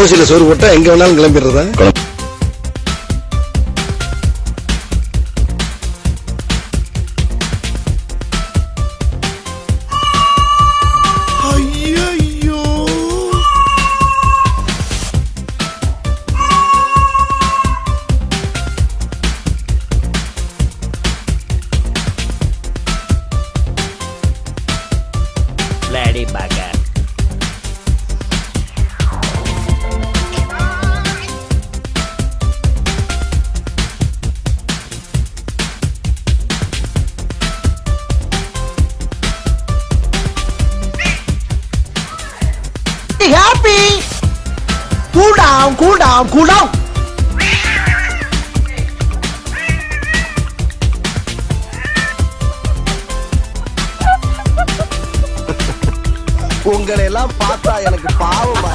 ஓசியில சோறு போட்டா எங்க வேணாலும் கிளம்பிடுறதா ஐயோ Lady Bugger. Happy. Cool down, cool down, cool down. உங்களை எல்லாம் பார்த்தா எனக்கு பாவமா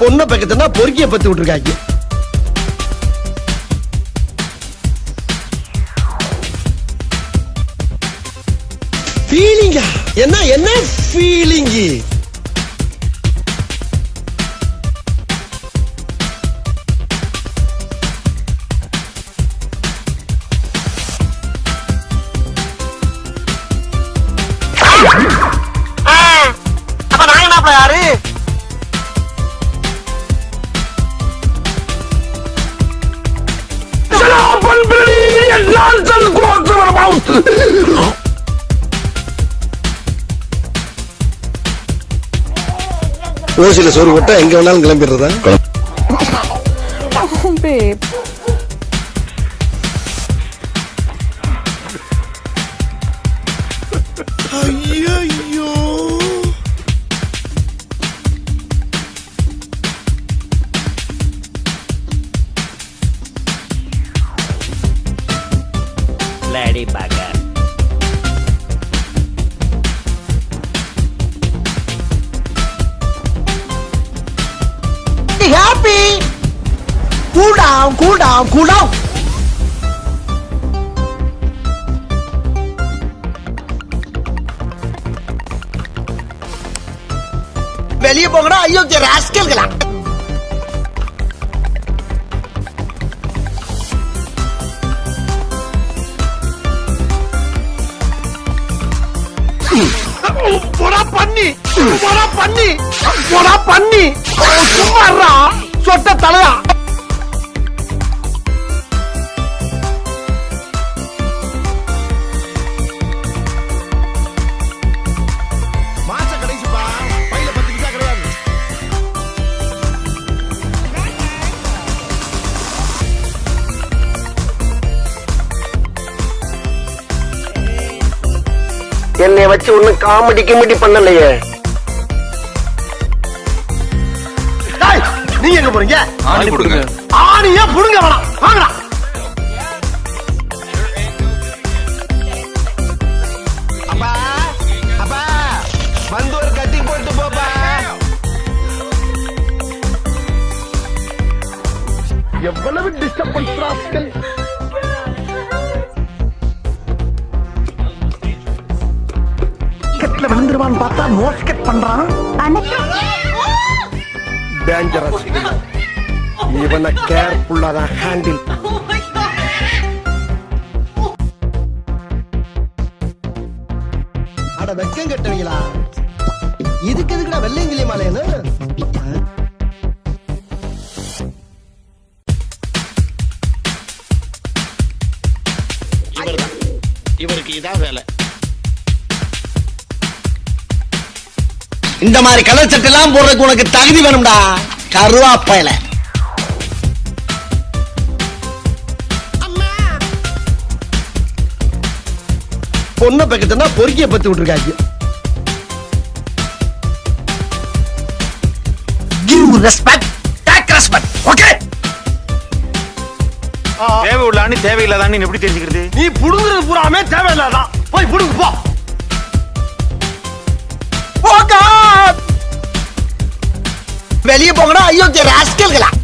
பொண்ணை பக்கத்துனா பொறுக்கிய பத்து விட்டுருக்காங்க ஃபீலிங்கா என்ன என்ன ஃபீலிங்கு அப்ப நாங்க என்ன யாரு? ஓசியில சோறு போட்டா எங்க வேணாலும் கிளம்பிடுறதா? Lady Bugger. happy. Cool down, cool down, cool down. வெளியே போங்கடா ஐயோ ராஸ்கல்களா போடா பண்ணி போடா பண்ணி போடா பண்ணி. சும்மாறா சொட்ட தலையா. என்னை வச்சு ஒன்னும் காமெடி கிமெடி பண்ணலையே. நீங்க எங்க போறீங்க? ஆணி கொடுங்க. ஆணியா புடுங்க வேணாம். விழுந்துருவான்னு பார்த்தா மோஸ்கெட் பண்றான்? டேஞ்சரஸ் இவனை கேர்ஃபுல்லா தான் ஹேண்டில் அட வெக்கம் கட்டுவீங்களா? இந்த மாதிரி கலர் சட்டை எல்லாம் போடுறதுக்கு உனக்கு தகுதி வேணும்டா. கருவாப்பையில. பொண்ணை பக்கத்துனா பொறுக்கிய பத்து விட்டுருக்காங்க. Give respect take respect okay தேவை உள்ளான்னு தேவையில்லாதான்னு எப்படி தெரிஞ்சுக்கிறது? நீ புடுங்குறது பூராமே தேவையில்லாதான். போய் புடுங்க போ. Woke up! Yo te rascal.